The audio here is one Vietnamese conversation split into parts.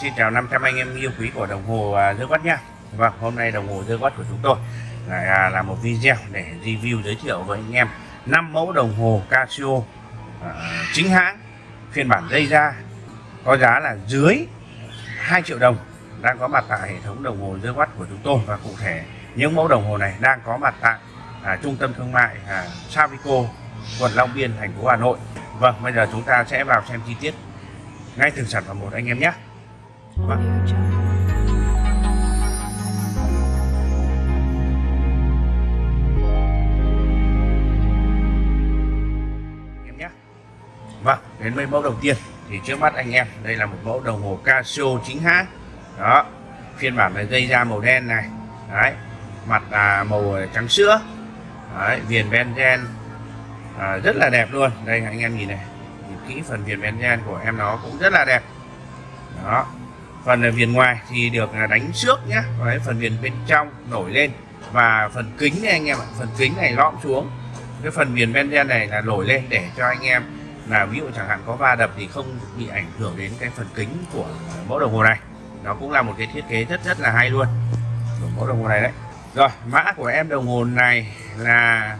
Xin chào 500 anh em yêu quý của đồng hồ à, dơ Quát nha Vâng, hôm nay đồng hồ dơ Quát của chúng tôi lại à, là một video để review giới thiệu với anh em 5 mẫu đồng hồ Casio à, chính hãng phiên bản dây da có giá là dưới 2 triệu đồng đang có mặt tại hệ thống đồng hồ dơ Quát của chúng tôi và cụ thể những mẫu đồng hồ này đang có mặt tại à, trung tâm thương mại à, Savico quận Long Biên thành phố Hà Nội. Vâng, bây giờ chúng ta sẽ vào xem chi tiết ngay từng sản phẩm một anh em nhé. Vâng. Em nhé. Vâng, đến với mẫu đầu tiên thì trước mắt anh em đây là một mẫu đồng hồ Casio chính hãng. Đó, phiên bản là dây da màu đen này. Đấy, mặt là màu trắng sữa. Đấy, viền benzen à, rất là đẹp luôn. Đây anh em nhìn này, nhìn kỹ phần viền benzen của em nó cũng rất là đẹp. Đó, phần viền ngoài thì được đánh trước nhé Đấy, phần viền bên trong nổi lên. Và phần kính này anh em ạ phần kính này lõm xuống. Cái phần viền benzen này là nổi lên để cho anh em là ví dụ chẳng hạn có va đập thì không bị ảnh hưởng đến cái phần kính của mẫu đồng hồ này. Nó cũng là một cái thiết kế rất rất là hay luôn. Của mẫu đồng hồ này đấy. Rồi mã của em đồng hồ này là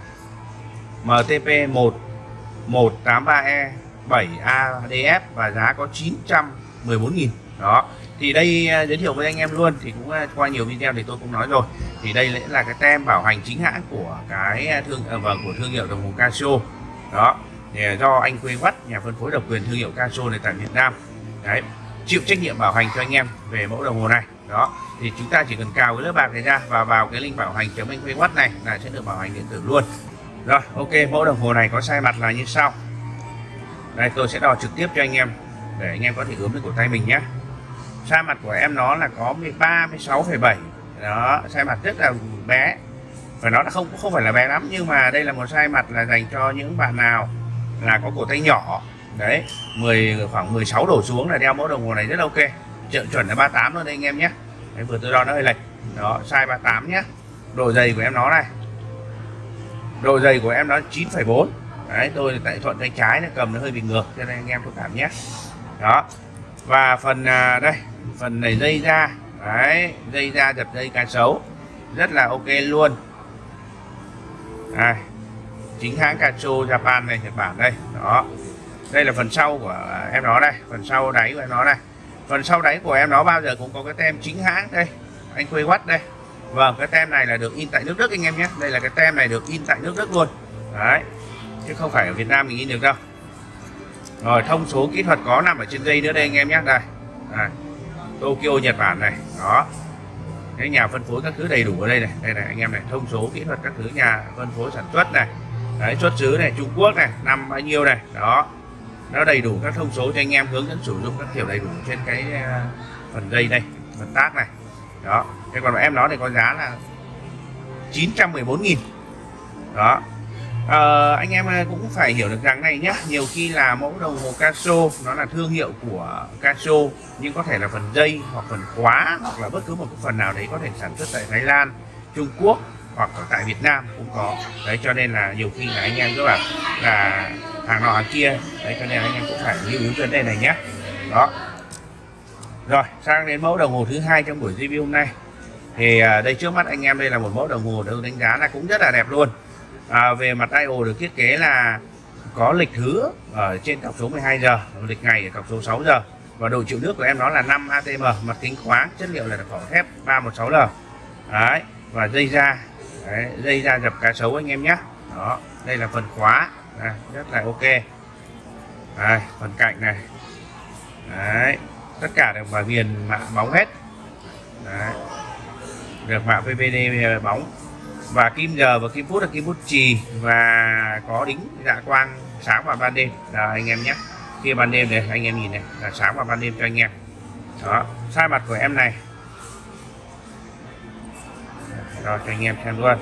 MTP 1 183E 7ADF và giá có 914.000 đó thì đây à, giới thiệu với anh em luôn thì cũng à, qua nhiều video thì tôi cũng nói rồi. Thì đây là cái tem bảo hành chính hãng của cái à, thương à, vâng, của thương hiệu đồng hồ Casio. Đó thì do anh Quế Vắt nhà phân phối độc quyền thương hiệu Casio này tại Việt Nam. Đấy chịu trách nhiệm bảo hành cho anh em về mẫu đồng hồ này. Đó thì chúng ta chỉ cần cào cái lớp bạc này ra và vào cái link bảo hành chấm anh Quế Vắt này là sẽ được bảo hành điện tử luôn. Rồi ok mẫu đồng hồ này có sai mặt là như sau. Đây tôi sẽ đo trực tiếp cho anh em để anh em có thể ướm được cổ tay mình nhé sai mặt của em nó là có 13 16,7 đó sai mặt rất là bé. Và nó là không không phải là bé lắm nhưng mà đây là một sai mặt là dành cho những bạn nào là có cổ tay nhỏ. Đấy 10 khoảng 16 đổ xuống là đeo mẫu đồng hồ này rất là ok. Chuẩn chuẩn là 38 luôn đây anh em nhé. Đấy, vừa tôi đo nó hơi lệch. Đó size 38 nhé. Độ dày của em nó này. Độ dày của em nó 9,4 đấy tôi tại thuận tay trái nó cầm nó hơi bị ngược cho nên anh em thông cảm nhé. Đó và phần à, đây phần này dây ra đấy dây ra dập dây cá sấu. Rất là ok luôn. À, chính hãng Casio Japan này Nhật Bản đây. Đó. Đây là phần sau của em nó đây phần sau đáy của em nó đây. Phần sau đáy của em nó bao giờ cũng có cái tem chính hãng đây. Anh quê quắt đây. Vâng cái tem này là được in tại nước Đức anh em nhé. Đây là cái tem này được in tại nước Đức luôn. Đấy. Chứ không phải ở Việt Nam mình in được đâu. Rồi thông số kỹ thuật có nằm ở trên dây nữa đây anh em nhé. Đây. À, Tokyo, Nhật Bản này. Đó. Cái nhà phân phối các thứ đầy đủ ở đây này. Đây này, anh em này, thông số, kỹ thuật các thứ, nhà phân phối sản xuất này. Đấy, xuất xứ này, Trung Quốc này, năm bao nhiêu này. Đó. Nó đầy đủ các thông số cho anh em hướng dẫn sử dụng các kiểu đầy đủ trên cái ờ, phần dây đây, phần tác này. Đó. Thế còn em nó thì có giá là 914.000 đó à, anh em ờ, cũng phải hiểu được rằng này nhé nhiều khi là mẫu đồng hồ Casio nó là thương hiệu của Casio nhưng có thể là phần dây hoặc phần khóa hoặc là bất cứ một cái phần nào đấy có thể sản xuất tại Thái Lan Trung Quốc hoặc ở tại Việt Nam cũng có. Đấy cho nên là nhiều khi là anh em cứ bảo là hàng nọ hàng kia. Đấy cho nên anh em cũng phải lưu ý vấn đề này nhé đó. Rồi sang đến mẫu đồng hồ thứ hai trong buổi review hôm nay. Thì ờ, đây trước mắt anh em đây là một mẫu đồng hồ được đánh giá là cũng rất là đẹp luôn à, về mặt IO được thiết kế là có lịch thứ ở trên cọc số 12 giờ lịch ngày ở cọc số 6 giờ. Và độ chịu nước của em nó là 5 atm mặt kính khoáng chất liệu là vỏ thép 316L đấy và dây da đấy, dây da dập cá sấu anh em nhé. Đó đây là phần khóa đây, rất là ok. Đây, phần cạnh này. Đấy tất cả đều vào viền mạ bóng hết. Đấy. được mạ PVD bóng và kim giờ và kim phút là kim bút trì và có đính dạ quang sáng vào ban đêm. Là anh em nhé. Kia ban đêm này anh em nhìn này là sáng vào ban đêm cho anh em. Đó sai mặt của em này. Rồi cho anh em xem luôn.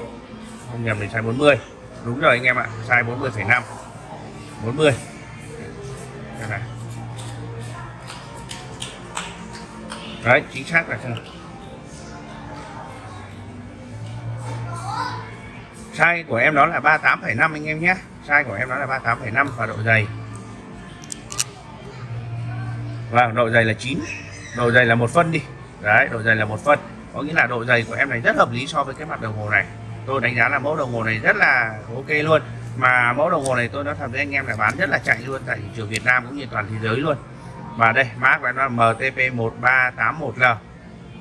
Không nhầm thì sai 40 đúng rồi anh em ạ sai 40,5 40 đây này. Đấy chính xác là sao size của em đó là 38,5 anh em nhé. Size của em đó là 38,5 và độ dày. Và độ dày là 9 độ dày là một phân đi. Đấy độ dày là một phân. Có nghĩa là độ dày của em này rất hợp lý so với cái mặt đồng hồ này. Tôi đánh giá là mẫu đồng hồ này rất là ok luôn. Mà mẫu đồng hồ này tôi nói thật với anh em là bán rất là chạy luôn tại thị trường Việt Nam cũng như toàn thế giới luôn. Và đây mã của em là MTP1381L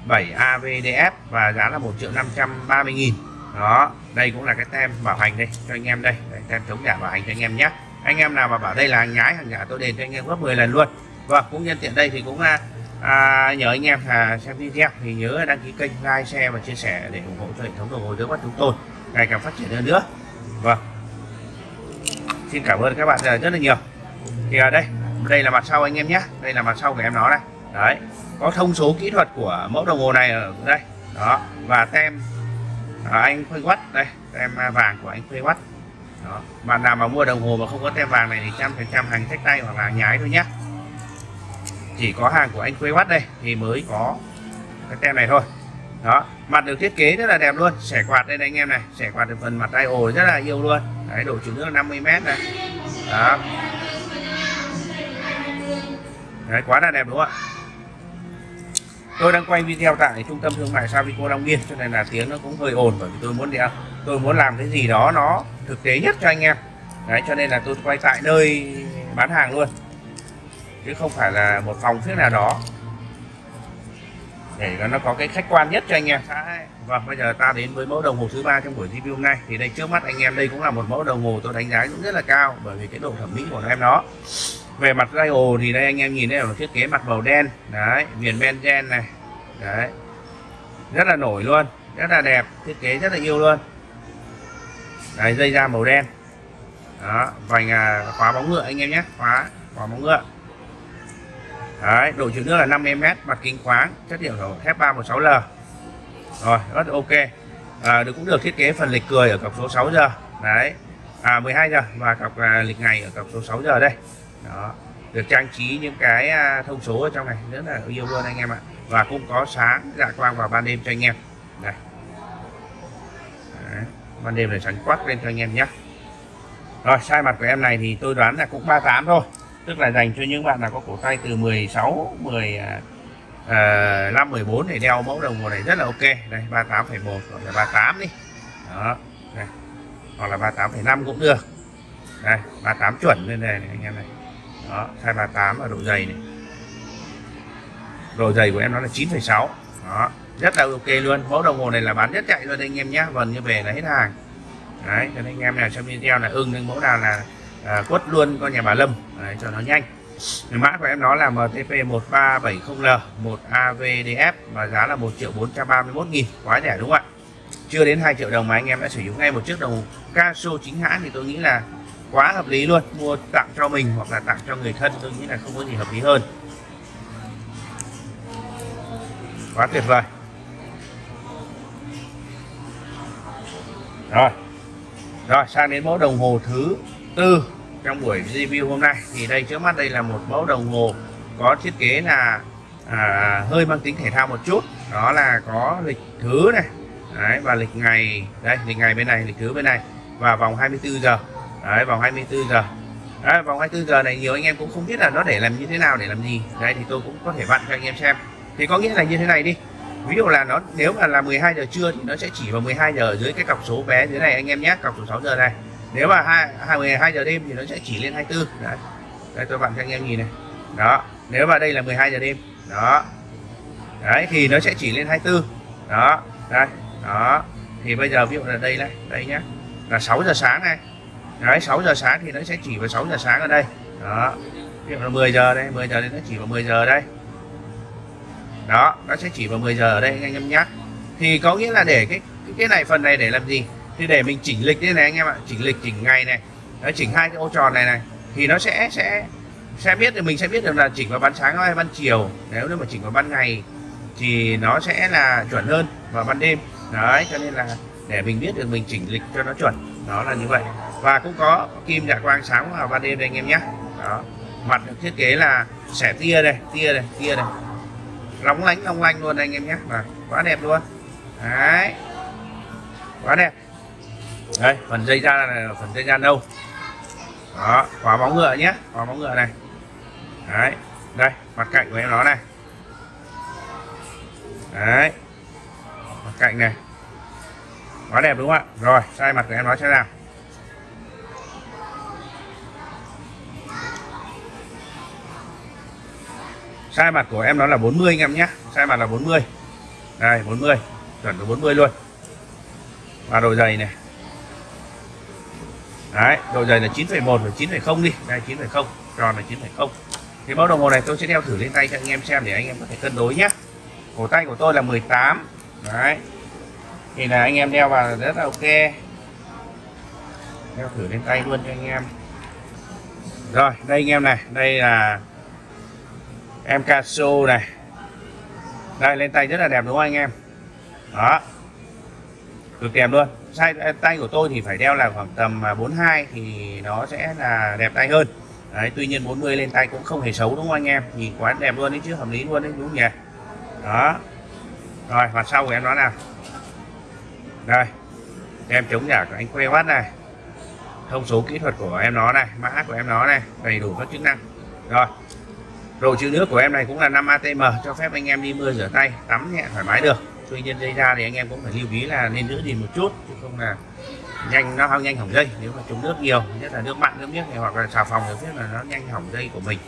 7AVDF và giá là 1 triệu 530 nghìn đó đây cũng là cái tem bảo hành đây cho anh em đây, đây tem chống giả bảo hành cho anh em nhé. Anh em nào mà bảo đây là hàng nhái hàng giả tôi đền cho anh em gấp 10 lần luôn. Và vâng, cũng nhân tiện đây thì cũng à, à, nhờ anh em à, xem video. Thì nhớ đăng ký kênh like share và chia sẻ để ủng hộ cho hệ thống đồng hồ dưới mắt chúng tôi. Ngày càng phát triển hơn nữa. Vâng. Xin cảm ơn các bạn à, rất là nhiều. Thì ở đây đây là mặt sau anh em nhé. Đây là mặt sau của em nó đây đấy có thông số kỹ thuật của mẫu đồng hồ này ở đây. Đó và tem à, anh Khuê Watt đây tem vàng của anh Khuê Watt đó. Bạn nào mà mua đồng hồ mà không có tem vàng này thì trăm phần trăm hàng sách tay hoặc là hàng nhái thôi nhé chỉ có hàng của anh Khuê Watt đây thì mới có cái tem này thôi. Đó. Mặt được thiết kế rất là đẹp luôn. Xẻ quạt đây này anh em này. Xẻ quạt được phần mặt tay ồ rất là yêu luôn. Đấy độ chứa nước 50 mét này. Đó. Đấy quá là đẹp đúng không ạ? Tôi đang quay video tại trung tâm thương mại Savico Long Biên, cho nên là tiếng nó cũng hơi ồn bởi vì tôi muốn đeo tôi muốn làm cái gì đó nó thực tế nhất cho anh em. Đấy, cho nên là tôi quay tại nơi bán hàng luôn. Chứ không phải là một phòng phía nào đó. Để nó có cái khách quan nhất cho anh em. Và bây giờ ta đến với mẫu đồng hồ thứ ba trong buổi review hôm nay. Thì đây, trước mắt anh em đây cũng là một mẫu đồng hồ tôi đánh giá cũng rất là cao bởi vì cái độ thẩm mỹ của em nó về mặt dial thì đây anh em nhìn đây là thiết kế mặt màu đen. Đấy viền benzen này. Đấy. Rất là nổi luôn rất là đẹp thiết kế rất là yêu luôn. Đấy dây da màu đen. Đó vành à, khóa bóng ngựa anh em nhé khóa khóa bóng ngựa. Đấy độ chịu nước là 5 mm mặt kính khoáng chất liệu thổ thép 316L rồi rất ok. À, được cũng được thiết kế phần lịch cười ở cọc số 6 giờ. Đấy. À 12 giờ và cọc à, lịch ngày ở cọc số 6 giờ đây đó. Được trang trí những cái à, thông số ở trong này rất là yêu luôn anh em ạ. Và cũng có sáng dạ quang vào ban đêm cho anh em. Này Đấy. ban đêm là sáng quắc lên cho anh em nhé. Rồi sai mặt của em này thì tôi đoán là cũng 38 thôi. Tức là dành cho những bạn nào có cổ tay từ 16 10 uh, 5 14 để đeo mẫu đồng hồ này rất là ok. Đây 38,1 hoặc là 38 đi. Đó. Này. hoặc là 38,5 cũng được. Đây 38 chuẩn lên đây này, anh em này đó 238 ở độ dày này. Độ dày của em nó là 9,6 đó rất là ok luôn. Mẫu đồng hồ này là bán rất chạy luôn anh em nhé vần như về là hết hàng. Đấy cho nên anh em nào xem video là ưng những mẫu nào là à, quất luôn con nhà bà Lâm. Đấy, cho nó nhanh. Mã của em nó là MTP 1370L 1AVDF và giá là 1 triệu 431 nghìn. Quá rẻ đúng không ạ? Chưa đến 2 triệu đồng mà anh em đã sử dụng ngay một chiếc đồng Casio chính hãng thì tôi nghĩ là quá hợp lý luôn. Mua tặng cho mình hoặc là tặng cho người thân tôi nghĩ là không có gì hợp lý hơn. Quá tuyệt vời. Rồi. Rồi sang đến mẫu đồng hồ thứ tư trong buổi review hôm nay. Thì đây trước mắt đây là một mẫu đồng hồ có thiết kế là à, hơi mang tính thể thao một chút. Đó là có lịch thứ này. Đấy, và lịch ngày đây lịch ngày bên này lịch thứ bên này. Và vòng 24 giờ. Đấy, vòng 24 giờ. Đấy, vòng 24 giờ này nhiều anh em cũng không biết là nó để làm như thế nào để làm gì. Đây thì tôi cũng có thể vặn cho anh em xem. Thì có nghĩa là như thế này đi. Ví dụ là nó nếu mà là 12 giờ trưa thì nó sẽ chỉ vào 12 giờ dưới cái cọc số bé dưới này anh em nhé cọc số 6 giờ này. Nếu mà hai 12 giờ đêm thì nó sẽ chỉ lên 24 đấy, đây tôi vặn cho anh em nhìn này. Đó. Nếu mà đây là 12 giờ đêm. Đó. Đấy thì nó sẽ chỉ lên 24 đó. Đây. Đó. Thì bây giờ ví dụ là đây này đây nhé là 6 giờ sáng này đấy 6 giờ sáng thì nó sẽ chỉ vào 6 giờ sáng ở đây. Đó. Ví dụ là 10 giờ đây 10 giờ thì nó chỉ vào 10 giờ đây. Đó, nó sẽ chỉ vào 10 giờ ở đây anh em nhé thì có nghĩa là để cái cái này phần này để làm gì? Thì để mình chỉnh lịch đây này anh em ạ. Chỉnh lịch, chỉnh ngày này. Nó chỉnh hai cái ô tròn này này. Thì nó sẽ sẽ sẽ biết được, mình sẽ biết được là chỉnh vào ban sáng hay ban chiều. Nếu như mà chỉnh vào ban ngày thì nó sẽ là chuẩn hơn vào ban đêm. Đấy, cho nên là để mình biết được, mình chỉnh lịch cho nó chuẩn. Đó là như vậy và cũng có kim dạ quang sáng vào ban đêm đây anh em nhé. Đó. Mặt được thiết kế là sẻ tia đây tia đây tia đây. Lóng lánh long lanh luôn đây anh em nhé. Và quá đẹp luôn. Đấy. Quá đẹp. Đây, phần dây da là phần dây da nâu. Đó, khóa bóng ngựa nhé, khóa bóng ngựa này. Đấy, đây, mặt cạnh của em nó này. Đấy. Mặt cạnh này. Quá đẹp đúng không ạ? Rồi sai mặt của em nó sẽ nào sai mặt của em nó là 40 anh em nhé. Sai mặt là 40 đây 40 chuẩn được 40 luôn. Và độ dày này. Đấy độ dày là 9,1 và 9,0 đi. Đây 9,0 tròn là 9,0 thì mẫu đồng hồ này tôi sẽ đeo thử lên tay cho anh em xem để anh em có thể cân đối nhé. Cổ tay của tôi là 18 đấy. Thì là anh em đeo vào rất là ok. Đeo thử lên tay luôn cho anh em. Rồi đây anh em này. Đây là em Casio này. Đây, lên tay rất là đẹp đúng không anh em? Đó. Cực đẹp luôn. Sai à, tay của tôi thì phải đeo là khoảng tầm à, 42 thì nó sẽ là đẹp tay hơn. Đấy, tuy nhiên 40 lên tay cũng không hề xấu đúng không anh em? Nhìn quá đẹp luôn đấy chứ, hợp lý luôn đấy đúng không nhỉ? Đó. Rồi, mặt sau của em nó nào? Đây. Em chống giả của anh que bắt này. Thông số kỹ thuật của em nó này, mã của em nó này, đầy đủ các chức năng. Rồi đồ chữ nước của em này cũng là 5 ATM cho phép anh em đi mưa rửa tay, tắm nhẹ, thoải mái được. Tuy nhiên dây ra thì anh em cũng phải lưu ý là nên giữ gìn một chút, chứ không là nhanh, nó nhanh hỏng dây. Nếu mà trúng nước nhiều, nhất là nước mặn, nước miếng hoặc là xà phòng thì biết là nó nhanh hỏng dây của mình.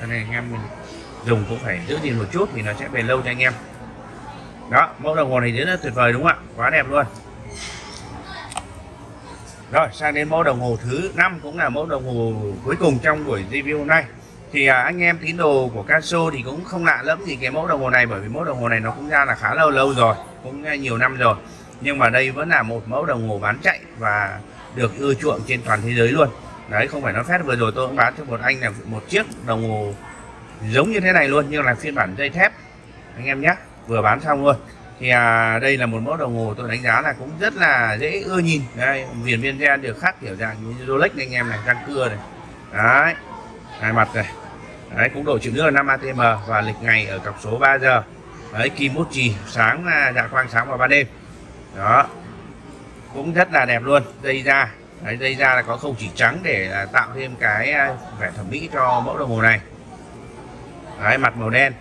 Cho nên anh em mình dùng cũng phải giữ gìn một chút thì nó sẽ bền lâu cho anh em. Đó, mẫu đồng hồ này rất là tuyệt vời đúng không ạ? Quá đẹp luôn. Rồi, sang đến mẫu đồng hồ thứ năm cũng là mẫu đồng hồ cuối cùng trong buổi review hôm nay thì à, anh em tín đồ của Casio thì cũng không lạ lắm gì cái mẫu đồng hồ này bởi vì mẫu đồng hồ này nó cũng ra là khá lâu lâu rồi cũng à, nhiều năm rồi. Nhưng mà đây vẫn là một mẫu đồng hồ bán chạy và được ưa chuộng trên toàn thế giới luôn. Đấy không phải nó phép vừa rồi tôi cũng bán cho một anh là một chiếc đồng hồ giống như thế này luôn nhưng là phiên bản dây thép. Anh em nhé vừa bán xong luôn. Thì à, đây là một mẫu đồng hồ tôi đánh giá là cũng rất là dễ ưa nhìn. Đây viền viên gen được khắc kiểu dạng như Rolex anh em này răng cưa này. Đấy hai mặt này đấy cũng đổi chữ nước là 5 atm và lịch ngày ở cọc số 3 giờ đấy kim bút chì sáng à, dạ quang sáng vào ban đêm. Đó. Cũng rất là đẹp luôn dây da. Đấy, dây da là có không chỉ trắng để tạo thêm cái à, vẻ thẩm mỹ cho mẫu đồng hồ này. Đấy mặt màu đen.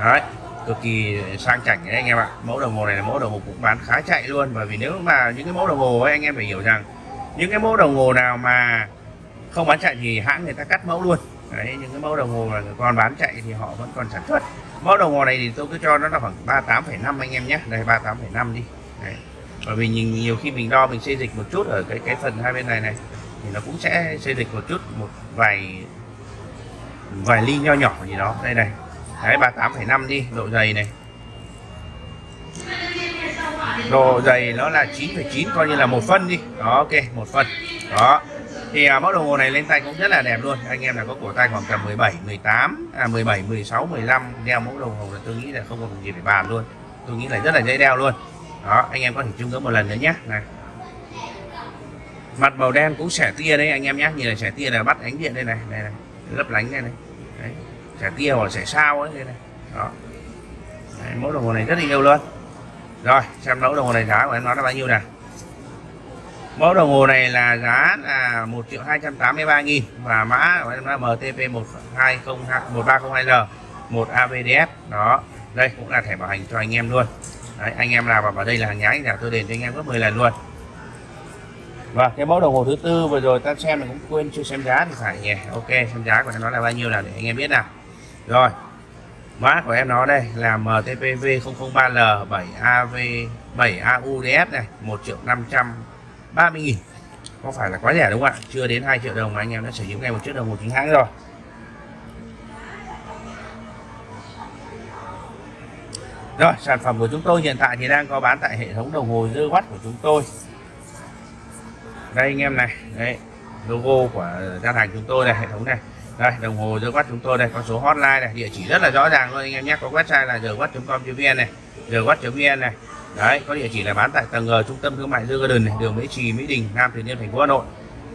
Đấy cực kỳ sang chảnh đấy anh em ạ. Mẫu đồng hồ này là mẫu đồng hồ cũng bán khá chạy luôn. Bởi vì nếu mà những cái mẫu đồng hồ ấy anh em phải hiểu rằng những cái mẫu đồng hồ nào mà không bán chạy thì hãng người ta cắt mẫu luôn đấy những cái mẫu đồng hồ là còn bán chạy thì họ vẫn còn sản xuất. Mẫu đồng hồ này thì tôi cứ cho nó là khoảng 38,5 anh em nhé. Đây 38,5 đi. Đấy. bởi vì nhìn nhiều khi mình đo mình xây dịch một chút ở cái cái phần hai bên này này thì nó cũng sẽ xây dịch một chút một vài vài ly nho nhỏ gì đó. Đây này. Đấy 38,5 đi độ dày này. Độ dày nó là 9,9 coi như là một phân đi. Đó ok một phân. Đó thì à, mẫu đồng hồ này lên tay cũng rất là đẹp luôn. Anh em là có cổ tay khoảng tầm 17 18 à 17 16 15 đeo mẫu đồng hồ là tôi nghĩ là không còn gì phải bàn luôn. Tôi nghĩ là rất là dễ đeo luôn. Đó anh em có thể chung ngưỡng một lần nữa nhé. Này. Mặt màu đen cũng xẻ tia đấy anh em nhé. Như là xẻ tia là bắt ánh điện đây này. Đây này lấp lánh đây này. Đấy. xẻ tia hoặc xẻ sao ấy đây này. Đó. Đấy, mẫu đồng hồ này rất là yêu luôn. Rồi xem mẫu đồng hồ này giá của em nói là bao nhiêu nè mẫu đồng hồ này là giá là 1 triệu 283 nghìn và mã của em là MTP 1302L 1 AVDF đó đây cũng là thẻ bảo hành cho anh em luôn. Đấy, anh em nào vào đây là hàng nhái là tôi đền cho anh em gấp 10 lần luôn. Và cái mẫu đồng hồ thứ tư vừa rồi ta xem là cũng quên chưa xem giá thì phải nhỉ? Ok xem giá của nó là bao nhiêu là để anh em biết nào. Rồi mã của em nó đây là MTPV 003L 7AV 7AUDF này 1 triệu 500 30 nghìn. Có phải là quá rẻ đúng không ạ? Chưa đến 2 triệu đồng mà anh em đã sở hữu ngay một chiếc đồng hồ chính hãng rồi. Rồi, sản phẩm của chúng tôi hiện tại thì đang có bán tại hệ thống đồng hồ dư watt của chúng tôi. Đây anh em này, đấy, logo của gian hàng chúng tôi này, hệ thống này. Đây, đồng hồ dư watt chúng tôi đây có số hotline này, địa chỉ rất là rõ ràng luôn anh em nhé. Có website là dwatt.com.vn này dwatt.vn này đấy có địa chỉ là bán tại tầng G trung tâm thương mại The Garden này, đường Mỹ Trì Mỹ Đình Nam Từ Liêm thành phố Hà Nội.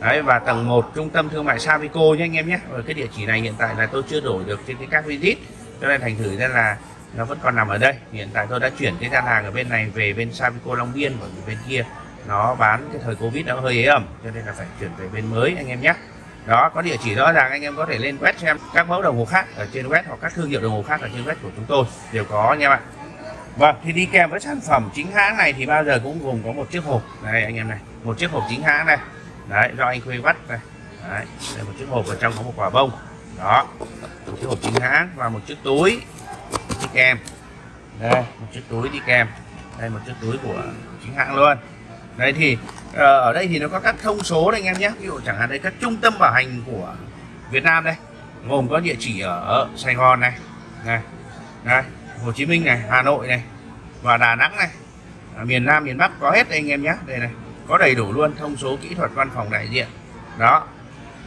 Đấy và tầng 1 trung tâm thương mại Savico nhé anh em nhé. Và cái địa chỉ này hiện tại là tôi chưa đổi được trên cái các visit cho nên thành thử ra là nó vẫn còn nằm ở đây. Hiện tại tôi đã chuyển cái gian hàng ở bên này về bên Savico Long Biên bởi vì bên kia nó bán cái thời Covid nó hơi ế ẩm cho nên là phải chuyển về bên mới anh em nhé. Đó có địa chỉ rõ ràng anh em có thể lên web xem các mẫu đồng hồ khác ở trên web hoặc các thương hiệu đồng hồ khác ở trên web của chúng tôi đều có nha bạn Vâng, thì đi kèm với sản phẩm chính hãng này thì bao giờ cũng gồm có một chiếc hộp. Đây anh em này, một chiếc hộp chính hãng này, đấy do anh Khuê bắt này, đấy, đây một chiếc hộp ở trong có một quả bông, đó, một chiếc hộp chính hãng và một chiếc túi đi kèm, đây một chiếc túi đi kèm, đây một chiếc túi của chính hãng luôn, đây thì ờ, ở đây thì nó có các thông số đây anh em nhé, ví dụ chẳng hạn đây các trung tâm bảo hành của Việt Nam đây, gồm có địa chỉ ở Sài Gòn này, này, đây Hồ Chí Minh này, Hà Nội này và Đà Nẵng này. À, miền Nam miền Bắc có hết đây anh em nhé. Đây này có đầy đủ luôn thông số kỹ thuật văn phòng đại diện. Đó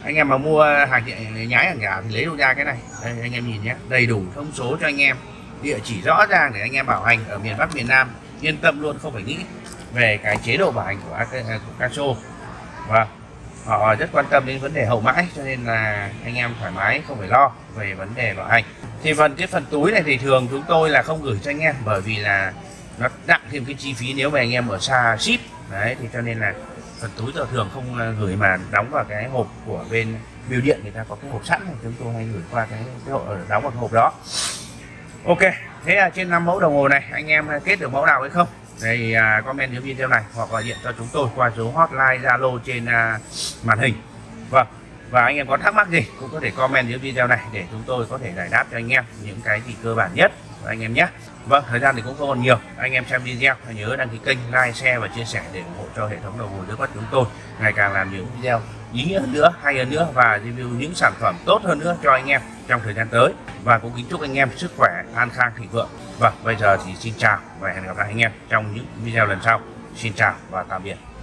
anh em mà mua hàng nhái hàng giả thì lấy đâu ra cái này. Đây anh em nhìn nhé đầy đủ thông số cho anh em. Địa chỉ rõ ràng để anh em bảo hành ở miền Bắc miền Nam. Yên tâm luôn không phải nghĩ về cái chế độ bảo hành của, của Caso. Và họ rất quan tâm đến vấn đề hậu mãi cho nên là anh em thoải mái không phải lo về vấn đề bảo hành thì phần cái phần túi này thì thường chúng tôi là không gửi cho anh em bởi vì là nó nặng thêm cái chi phí nếu mà anh em ở xa ship. Đấy thì cho nên là phần túi giờ thường không à, gửi mà đóng vào cái hộp của bên bưu điện người ta có cái hộp sẵn thì chúng tôi hay gửi qua cái, cái hộp ờ, đóng vào cái hộp đó. Ok thế là trên năm mẫu đồng hồ này anh em kết được mẫu nào hay không? Thì à, comment dưới video này hoặc gọi điện cho chúng tôi qua số hotline zalo trên à, màn hình. Vâng và anh em có thắc mắc gì cũng có thể comment dưới video này để chúng tôi có thể giải đáp cho anh em những cái gì cơ bản nhất anh em nhé. Vâng thời gian thì cũng không còn nhiều. Anh em xem video nhớ đăng ký kênh, like, share và chia sẻ để ủng hộ cho hệ thống đầu hồi nước mắt chúng tôi ngày càng làm những video ý nghĩa hơn nữa, hay hơn nữa và review những sản phẩm tốt hơn nữa cho anh em trong thời gian tới. Và cũng kính chúc anh em sức khỏe, an khang, thịnh vượng. Vâng bây giờ thì xin chào và hẹn gặp lại anh em trong những video lần sau. Xin chào và tạm biệt.